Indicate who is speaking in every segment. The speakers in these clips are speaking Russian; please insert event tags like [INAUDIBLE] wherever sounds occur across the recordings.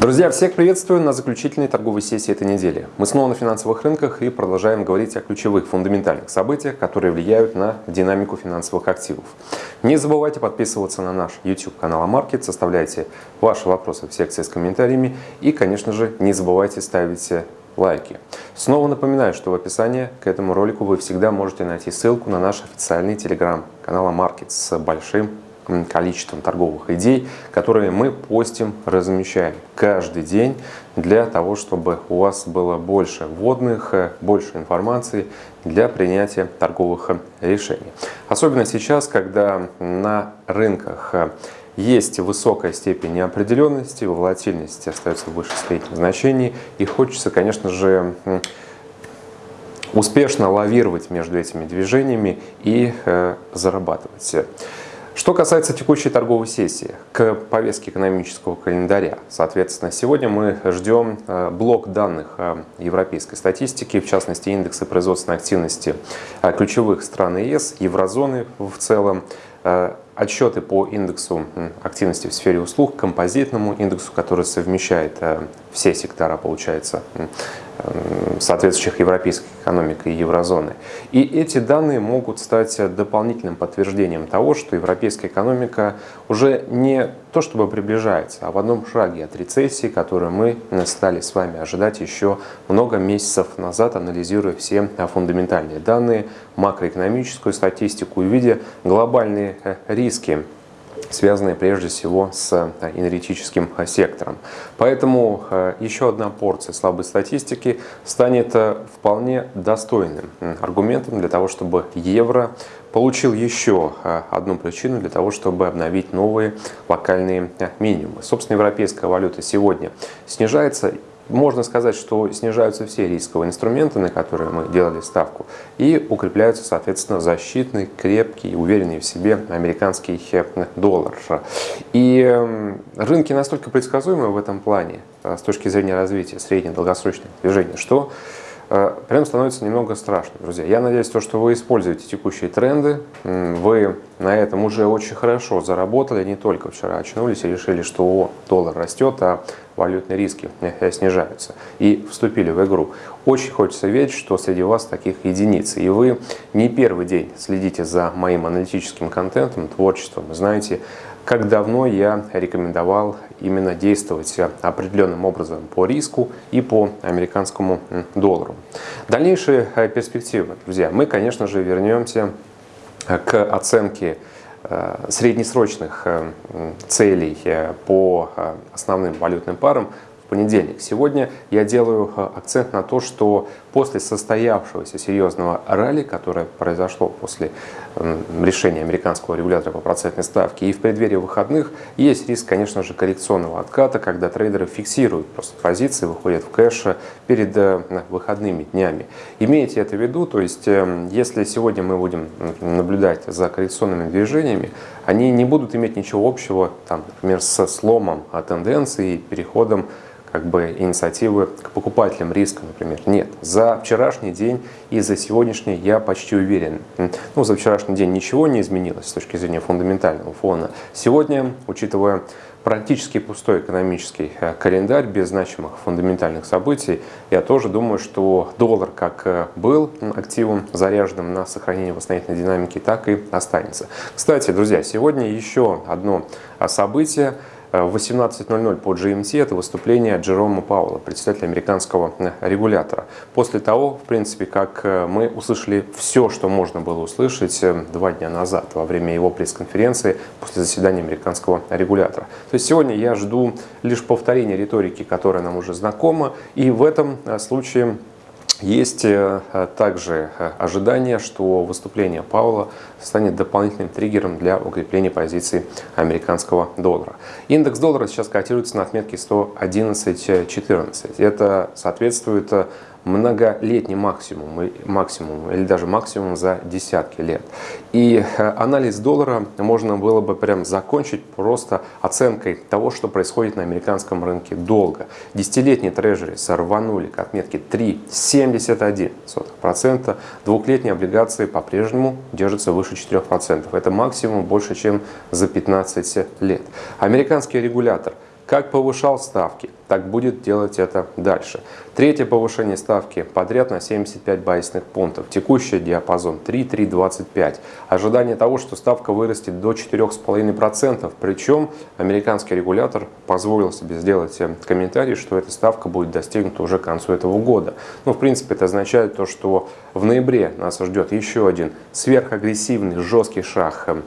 Speaker 1: Друзья, всех приветствую на заключительной торговой сессии этой недели. Мы снова на финансовых рынках и продолжаем говорить о ключевых фундаментальных событиях, которые влияют на динамику финансовых активов. Не забывайте подписываться на наш YouTube канал Амаркет, составляйте ваши вопросы в секции с комментариями и, конечно же, не забывайте ставить лайки. Снова напоминаю, что в описании к этому ролику вы всегда можете найти ссылку на наш официальный телеграм-канал Амаркет с большим количеством торговых идей, которые мы постим, размещаем каждый день для того, чтобы у вас было больше вводных, э, больше информации для принятия торговых решений. Особенно сейчас, когда на рынках э, есть высокая степень неопределенности, волатильность остается выше средних значений, и хочется, конечно же, успешно лавировать между этими движениями и э, зарабатывать. Что касается текущей торговой сессии, к повестке экономического календаря. Соответственно, сегодня мы ждем э, блок данных э, европейской статистики, в частности индексы производственной активности э, ключевых стран ЕС, еврозоны в целом, отчеты по индексу активности в сфере услуг, композитному индексу, который совмещает все сектора, получается, соответствующих европейских экономик и еврозоны. И эти данные могут стать дополнительным подтверждением того, что европейская экономика уже не то чтобы приближается, а в одном шаге от рецессии, которую мы стали с вами ожидать еще много месяцев назад, анализируя все фундаментальные данные, макроэкономическую статистику и видя глобальные риски связанные прежде всего с э, энергетическим э, сектором. Поэтому э, еще одна порция слабой статистики станет вполне достойным аргументом для того, чтобы евро получил еще одну причину для того, чтобы обновить новые локальные минимумы. Собственно, европейская валюта сегодня снижается можно сказать, что снижаются все рисковые инструменты, на которые мы делали ставку, и укрепляются, соответственно, защитный, крепкий, уверенный в себе американский доллар. И рынки настолько предсказуемы в этом плане, э, с точки зрения развития средне-долгосрочных движений, что э, прям становится немного страшно, друзья. Я надеюсь, то, что вы используете текущие тренды, вы на этом уже очень хорошо заработали, не только вчера очнулись и решили, что о, доллар растет, а валютные риски э, снижаются и вступили в игру. Очень хочется верить, что среди вас таких единиц. И вы не первый день следите за моим аналитическим контентом, творчеством. Знаете, как давно я рекомендовал именно действовать определенным образом по риску и по американскому доллару. Дальнейшие э, перспективы, друзья, мы, конечно же, вернемся э, к оценке Э, среднесрочных э, целей э, по основным валютным парам понедельник. Сегодня я делаю э, акцент на то, что после состоявшегося серьезного ралли, которое произошло после решения американского регулятора по процентной ставке и в преддверии выходных, есть риск, конечно же, коррекционного отката, когда трейдеры фиксируют просто позиции, выходят в кэш перед э, выходными днями. Имейте это в виду, то есть э, если сегодня мы будем наблюдать за коррекционными движениями, они не будут иметь ничего общего, там, например, со сломом тенденции и переходом как бы инициативы к покупателям риска, например. Нет. За вчерашний день и за сегодняшний я почти уверен. Ну, за вчерашний день ничего не изменилось с точки зрения фундаментального фона. Сегодня, учитывая практически пустой экономический э, календарь без значимых фундаментальных событий, я тоже думаю, что доллар как э, был активом, заряженным на сохранение восстановительной динамики, так и останется. Кстати, друзья, сегодня еще одно событие – в 18.00 по GMT это выступление Джерома Пауэлла, председателя американского э, регулятора. После того, в принципе, как э, мы услышали все, что можно было услышать э, два дня назад во время его пресс-конференции после заседания американского регулятора. То есть сегодня я жду лишь повторения риторики, которая нам уже знакома, и в этом случае есть э, также э, ожидание, что выступление Паула станет дополнительным триггером для укрепления позиций американского доллара. Индекс доллара сейчас котируется на отметке 111.14. Это соответствует э, многолетний максимум, максимум или даже максимум за десятки лет. И э, анализ доллара можно было бы прям закончить просто оценкой того, что происходит на американском рынке долго. Десятилетние трежери сорванули к отметке 3,71%. Двухлетние облигации по-прежнему держатся выше 4%. Это максимум больше, чем за 15 лет. Американский регулятор – как повышал ставки, так будет делать это дальше. Третье повышение ставки подряд на 75 базисных пунктов. Текущий диапазон 3-3,25. Ожидание того, что ставка вырастет до 4,5%. Причем американский регулятор позволил себе сделать э, комментарий, что эта ставка будет достигнута уже к концу этого года. Ну, в принципе, это означает то, что в ноябре нас ждет еще один сверхагрессивный, жесткий шаг э,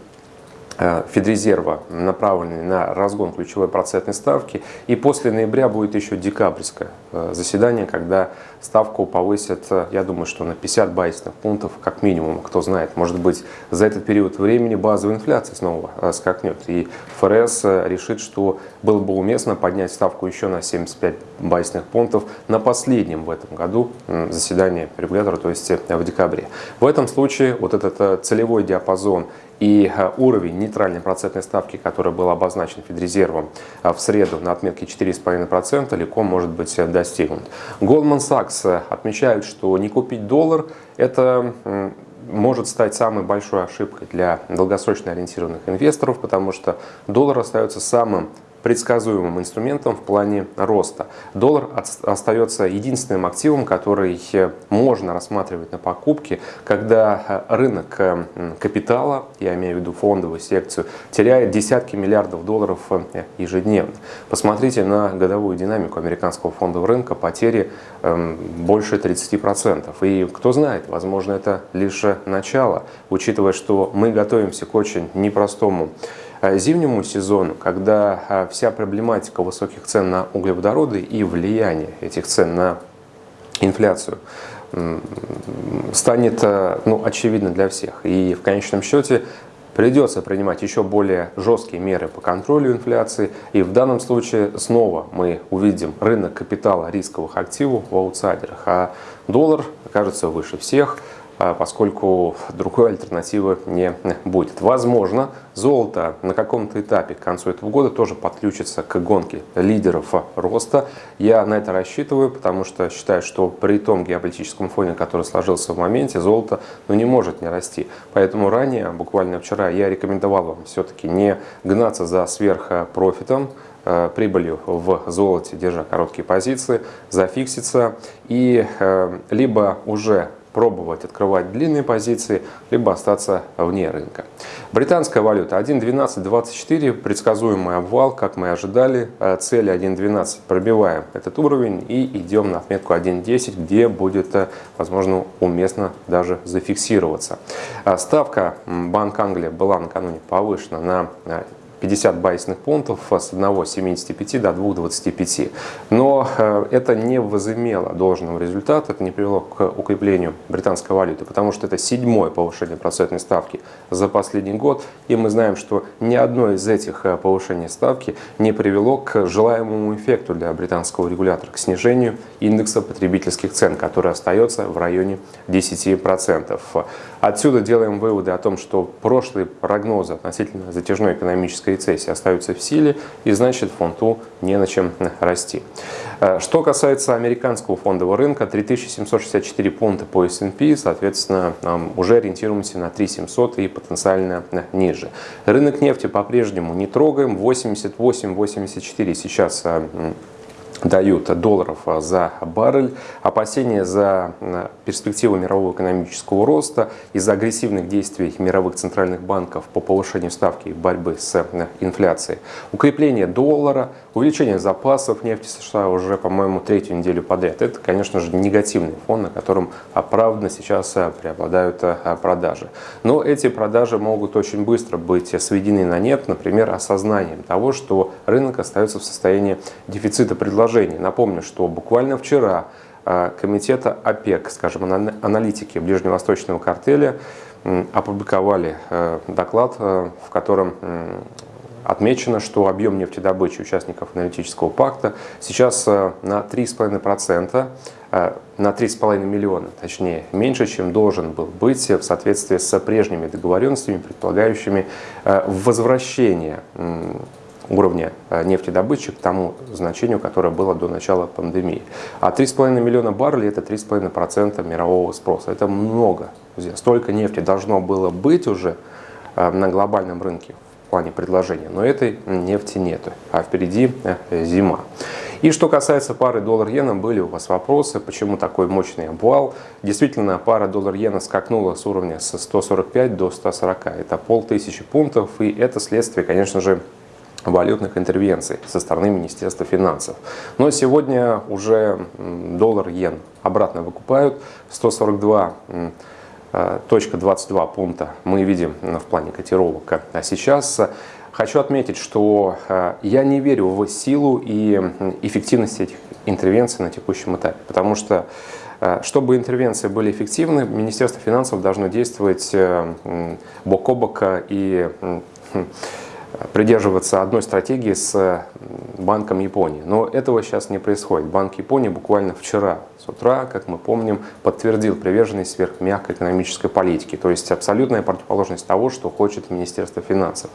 Speaker 1: Федрезерва, направленный на разгон ключевой процентной ставки. И после ноября будет еще декабрьское э, заседание, когда ставку повысят, э, я думаю, что на 50 базисных пунктов как минимум. Кто знает, может быть, за этот период времени базовая инфляция снова скакнет. И ФРС решит, что было бы уместно поднять ставку еще на 75 базисных пунктов на последнем в этом году заседании регулятора, то есть в декабре. В этом случае вот этот целевой диапазон и э, уровень нейтральной процентной ставки, который был обозначен Федрезервом э, в среду на отметке 4,5%, легко может быть э, достигнут. Goldman Sachs отмечает, что не купить доллар – это может стать самой большой ошибкой для долгосрочно ориентированных инвесторов, потому что доллар остается самым предсказуемым инструментом в плане роста. Доллар остается единственным активом, который э, можно рассматривать на покупке, когда э, рынок э, капитала, я имею в виду фондовую секцию, теряет десятки миллиардов долларов ежедневно. Посмотрите на годовую динамику американского фондового рынка, потери эм, больше 30%. И кто знает, возможно, это лишь начало, учитывая, что мы готовимся к очень непростому зимнему сезону, когда э, вся проблематика высоких цен на углеводороды и влияние этих цен на инфляцию станет э, ну, очевидно для всех. И в конечном счете придется принимать еще более жесткие меры по контролю инфляции. И в данном случае снова мы увидим рынок капитала рисковых активов в аутсайдерах, а доллар окажется выше всех – поскольку другой альтернативы не будет. Возможно, золото на каком-то этапе к концу этого года тоже подключится к гонке лидеров роста. Я на это рассчитываю, потому что считаю, что при том геополитическом фоне, который сложился в моменте, золото ну, не может не расти. Поэтому ранее, буквально вчера, я рекомендовал вам все-таки не гнаться за сверхпрофитом, э, прибылью в золоте, держа короткие позиции, зафикситься и э, либо уже пробовать открывать длинные позиции, либо остаться вне рынка. Британская валюта 1.1224, предсказуемый обвал, как мы ожидали, э, цели 1.12 пробиваем этот уровень и идем на отметку 1.10, где будет, э, возможно, уместно даже зафиксироваться. Э, ставка Банк Англии была накануне повышена на 50 базисных пунктов с 1,75 до 2,25. Но э, это не возымело должного результата, это не привело к укреплению британской валюты, потому что это седьмое повышение процентной ставки за последний год. И мы знаем, что ни одно из этих э, повышений ставки не привело к желаемому эффекту для британского регулятора, к снижению индекса потребительских цен, который остается в районе 10%. Отсюда делаем выводы о том, что прошлые прогнозы относительно затяжной экономической рецессии остаются в силе, и значит фунту не на чем расти. Э, что касается американского фондового рынка, 3764 пункта по S&P, соответственно, уже ориентируемся на 3700 и потенциально ниже. Рынок нефти по-прежнему не трогаем, 88-84 сейчас э, дают долларов а, за баррель. Опасения за перспективу мирового экономического роста из-за агрессивных действий мировых центральных банков по повышению ставки и борьбы с инфляцией. Укрепление доллара, увеличение запасов нефти США уже, по-моему, третью неделю подряд. Это, конечно же, негативный фон, на котором оправданно сейчас а, преобладают а, продажи. Но эти продажи могут очень быстро быть сведены на нет, например, осознанием того, что рынок остается в состоянии дефицита предложения предложений. Напомню, что буквально вчера э, комитета ОПЕК, скажем, аналитики ближневосточного картеля опубликовали э, доклад, э, в котором отмечено, что объем нефтедобычи участников аналитического пакта сейчас на 3,5%, на 3,5 миллиона, точнее, меньше, чем должен был быть в соответствии с прежними договоренностями, предполагающими возвращение уровня э, нефтедобычи к тому значению, которое было до начала пандемии. А 3,5 миллиона баррелей – это 3,5% мирового спроса. Это много. Столько нефти должно было быть уже э, на глобальном рынке плане предложения, но этой нефти нету, а впереди зима. И что касается пары доллар-иена, были у вас вопросы, почему такой мощный обвал. Действительно, пара доллар-иена скакнула с уровня с 145 до 140. Это полтысячи пунктов, и это следствие, конечно же, валютных интервенций со стороны Министерства финансов. Но сегодня уже доллар-иен обратно выкупают. 142 точка 22 пункта мы видим в плане котировок. А сейчас Хочу отметить, что э, я не верю в силу и эффективность этих интервенций на текущем этапе, потому что э, чтобы интервенции были эффективны, Министерство финансов должно действовать э, бок о бок и [LAUGHS] придерживаться одной стратегии с Банком Японии. Но этого сейчас не происходит. Банк Японии буквально вчера с утра, как мы помним, подтвердил приверженность сверхмягкой экономической политики. То есть абсолютная противоположность того, что хочет Министерство финансов.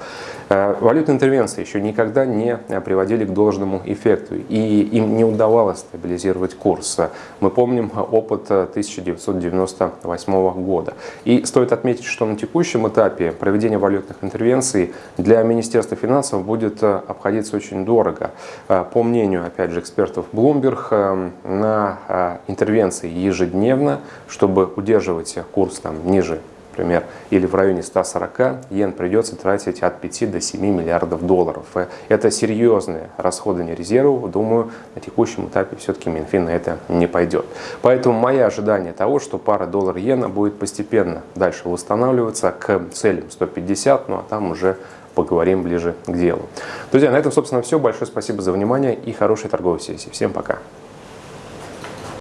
Speaker 1: Э, валютные интервенции еще никогда не приводили к должному эффекту. И им не удавалось стабилизировать курс. Мы помним опыт 1998 года. И стоит отметить, что на текущем этапе проведения валютных интервенций для Министерства финансов будет обходиться очень дорого. Э, по мнению, опять же, экспертов Bloomberg, э, на интервенции ежедневно, чтобы удерживать курс там, ниже например, или в районе 140, йен придется тратить от 5 до 7 миллиардов долларов. Это серьезные расходование резервов. Думаю, на текущем этапе все-таки Минфин на это не пойдет. Поэтому мое ожидание того, что пара доллар-иена будет постепенно дальше восстанавливаться к целям 150, ну а там уже поговорим ближе к делу. Друзья, на этом, собственно, все. Большое спасибо за внимание и хорошей торговой сессии. Всем пока.